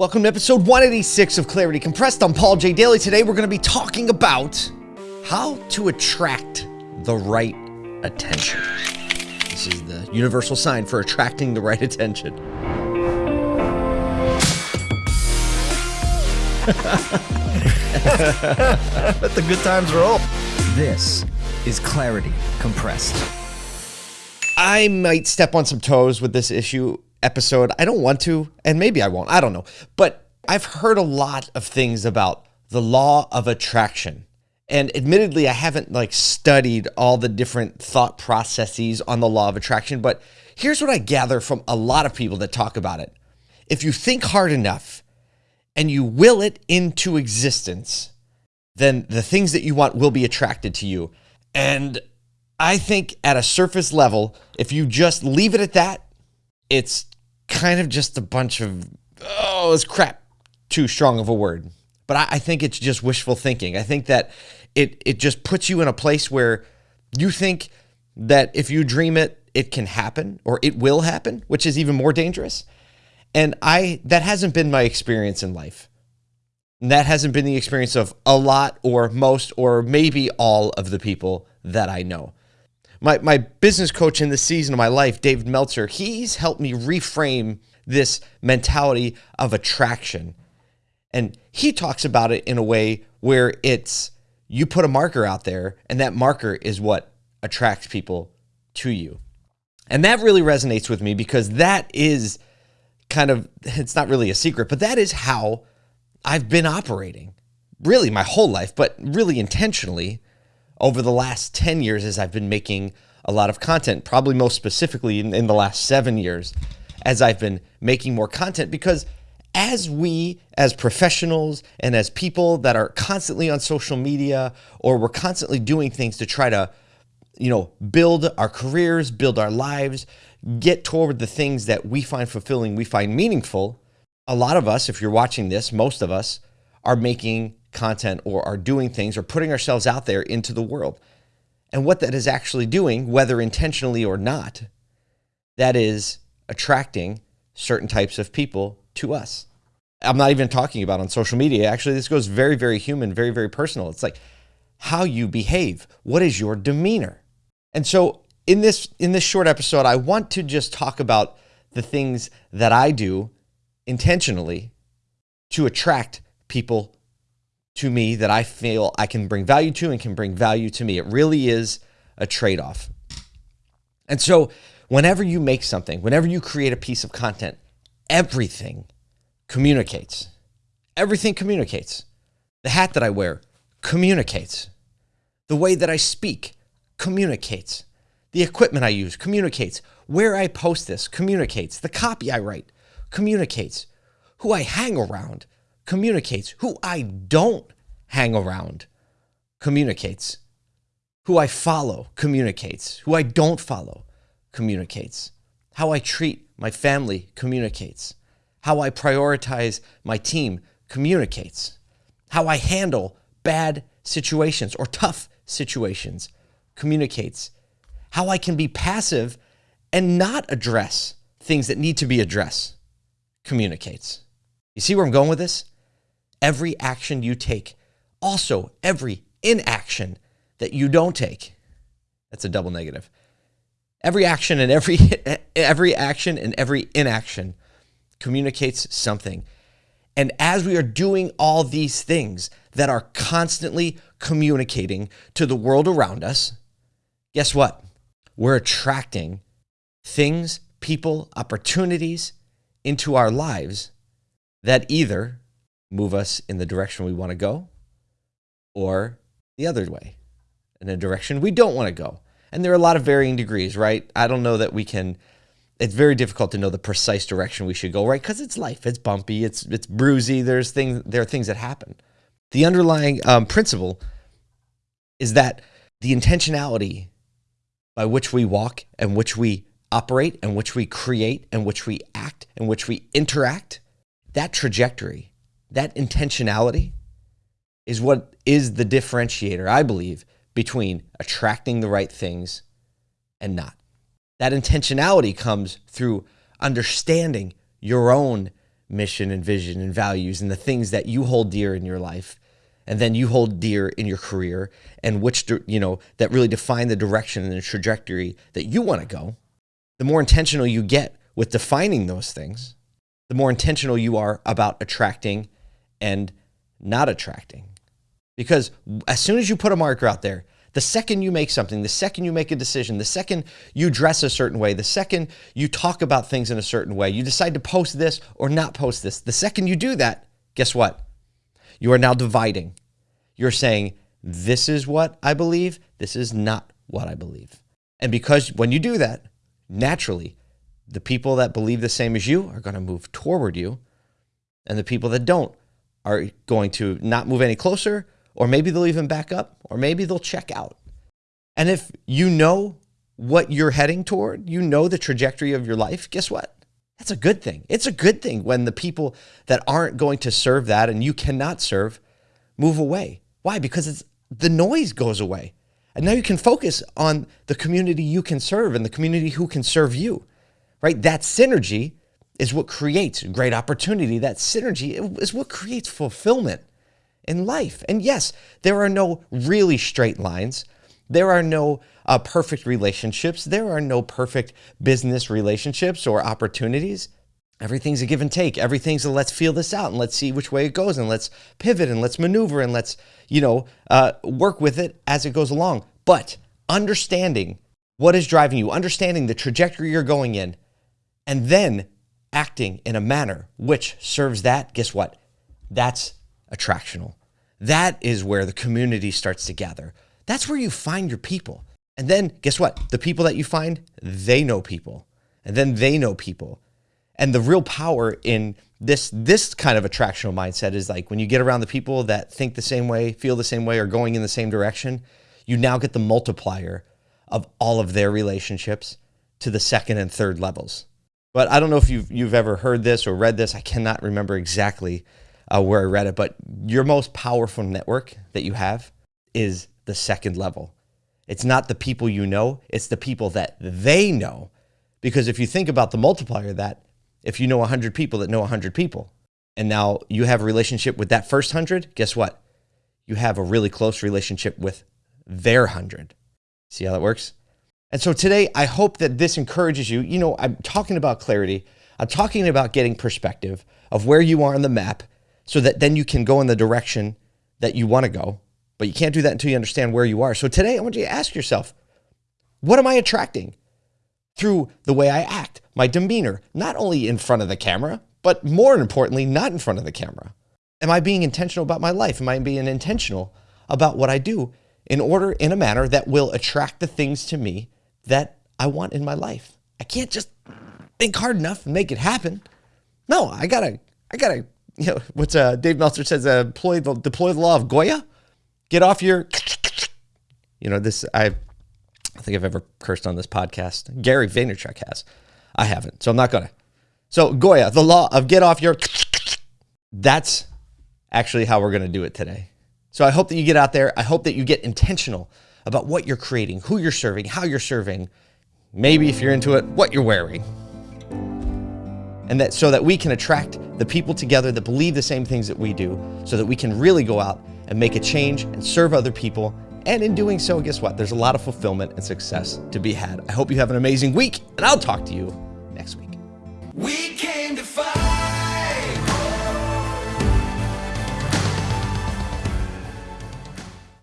Welcome to episode 186 of Clarity Compressed. I'm Paul J. Daly. Today we're going to be talking about how to attract the right attention. This is the universal sign for attracting the right attention. Let the good times roll. This is Clarity Compressed. I might step on some toes with this issue episode. I don't want to, and maybe I won't. I don't know. But I've heard a lot of things about the law of attraction. And admittedly, I haven't like studied all the different thought processes on the law of attraction, but here's what I gather from a lot of people that talk about it. If you think hard enough and you will it into existence, then the things that you want will be attracted to you. And I think at a surface level, if you just leave it at that, it's kind of just a bunch of, oh, it's crap, too strong of a word. But I, I think it's just wishful thinking. I think that it, it just puts you in a place where you think that if you dream it, it can happen or it will happen, which is even more dangerous. And I, that hasn't been my experience in life. And that hasn't been the experience of a lot or most or maybe all of the people that I know my, my business coach in this season of my life, David Meltzer, he's helped me reframe this mentality of attraction. And he talks about it in a way where it's you put a marker out there, and that marker is what attracts people to you. And that really resonates with me because that is kind of, it's not really a secret, but that is how I've been operating really my whole life, but really intentionally over the last 10 years as I've been making a lot of content, probably most specifically in, in the last seven years as I've been making more content because as we as professionals and as people that are constantly on social media or we're constantly doing things to try to you know build our careers build our lives get toward the things that we find fulfilling we find meaningful a lot of us if you're watching this most of us are making content or are doing things or putting ourselves out there into the world. And what that is actually doing, whether intentionally or not, that is attracting certain types of people to us. I'm not even talking about on social media. Actually, this goes very, very human, very, very personal. It's like how you behave. What is your demeanor? And so in this in this short episode, I want to just talk about the things that I do intentionally to attract people to me that I feel I can bring value to and can bring value to me. It really is a trade off. And so, whenever you make something, whenever you create a piece of content, everything communicates. Everything communicates. The hat that I wear communicates. The way that I speak communicates. The equipment I use communicates. Where I post this communicates. The copy I write communicates. Who I hang around communicates. Who I don't hang around communicates. Who I follow communicates. Who I don't follow communicates. How I treat my family communicates. How I prioritize my team communicates. How I handle bad situations or tough situations communicates. How I can be passive and not address things that need to be addressed communicates. You see where I'm going with this? Every action you take, also every inaction that you don't take. That's a double negative. Every action and every every action and every inaction communicates something. And as we are doing all these things that are constantly communicating to the world around us, guess what? We're attracting things, people, opportunities into our lives that either move us in the direction we want to go or the other way in a direction we don't want to go. And there are a lot of varying degrees, right? I don't know that we can it's very difficult to know the precise direction we should go, right? Because it's life, it's bumpy, it's it's bruisey. There's things, there are things that happen. The underlying um, principle is that the intentionality by which we walk and which we operate and which we create and which we act and which we interact, that trajectory that intentionality is what is the differentiator, I believe, between attracting the right things and not. That intentionality comes through understanding your own mission and vision and values and the things that you hold dear in your life and then you hold dear in your career and which you know that really define the direction and the trajectory that you want to go the more intentional you get with defining those things the more intentional you are about attracting and not attracting because as soon as you put a marker out there the second you make something, the second you make a decision, the second you dress a certain way, the second you talk about things in a certain way, you decide to post this or not post this, the second you do that, guess what? You are now dividing. You're saying, this is what I believe, this is not what I believe. And because when you do that, naturally, the people that believe the same as you are going to move toward you, and the people that don't are going to not move any closer or maybe they'll even back up, or maybe they'll check out. And if you know what you're heading toward, you know the trajectory of your life, guess what? That's a good thing. It's a good thing when the people that aren't going to serve that and you cannot serve move away. Why? Because it's the noise goes away. And now you can focus on the community you can serve and the community who can serve you. Right? That synergy is what creates great opportunity. That synergy is what creates fulfillment in life. And yes, there are no really straight lines. There are no uh, perfect relationships. There are no perfect business relationships or opportunities. Everything's a give and take. Everything's a let's feel this out and let's see which way it goes and let's pivot and let's maneuver and let's, you know, uh, work with it as it goes along. But understanding what is driving you, understanding the trajectory you're going in, and then acting in a manner which serves that, guess what? That's attractional. That is where the community starts to gather. That's where you find your people. And then guess what? The people that you find, they know people. And then they know people. And the real power in this this kind of attractional mindset is like when you get around the people that think the same way, feel the same way, or going in the same direction, you now get the multiplier of all of their relationships to the second and third levels. But I don't know if you've you've ever heard this or read this. I cannot remember exactly uh, where I read it, but your most powerful network that you have is the second level. It's not the people you know, it's the people that they know. Because if you think about the multiplier that, if you know 100 people that know 100 people, and now you have a relationship with that first 100, guess what? You have a really close relationship with their 100. See how that works? And so today, I hope that this encourages you. You know, I'm talking about clarity. I'm talking about getting perspective of where you are on the map so that then you can go in the direction that you want to go. But you can't do that until you understand where you are. So today, I want you to ask yourself, what am I attracting through the way I act, my demeanor, not only in front of the camera, but more importantly, not in front of the camera? Am I being intentional about my life? Am I being intentional about what I do in order, in a manner that will attract the things to me that I want in my life? I can't just think hard enough and make it happen. No, I gotta, I gotta you know, what's uh, Dave Meltzer says, uh, deploy the deploy the law of Goya. Get off your, you know, this I, I think I've ever cursed on this podcast. Gary Vaynerchuk has, I haven't, so I'm not gonna. So Goya, the law of get off your. That's actually how we're gonna do it today. So I hope that you get out there. I hope that you get intentional about what you're creating, who you're serving, how you're serving. Maybe if you're into it, what you're wearing. And that so that we can attract the people together that believe the same things that we do so that we can really go out and make a change and serve other people. And in doing so guess what? There's a lot of fulfillment and success to be had. I hope you have an amazing week and i'll talk to you next week. We came to fight